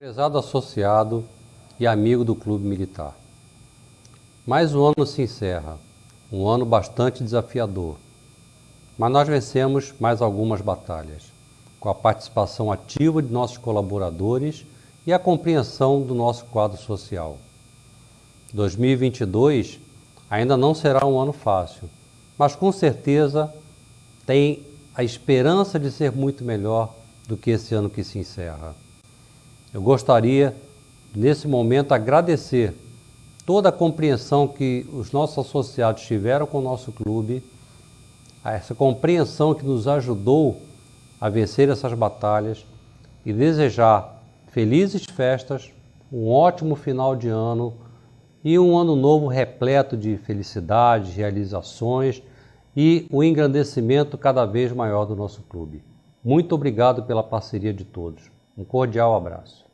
Prezado associado e amigo do Clube Militar. Mais um ano se encerra, um ano bastante desafiador. Mas nós vencemos mais algumas batalhas, com a participação ativa de nossos colaboradores e a compreensão do nosso quadro social. 2022 ainda não será um ano fácil, mas com certeza tem a esperança de ser muito melhor do que esse ano que se encerra. Eu gostaria, nesse momento, agradecer toda a compreensão que os nossos associados tiveram com o nosso clube, essa compreensão que nos ajudou a vencer essas batalhas e desejar felizes festas, um ótimo final de ano e um ano novo repleto de felicidades, realizações e o um engrandecimento cada vez maior do nosso clube. Muito obrigado pela parceria de todos. Um cordial abraço.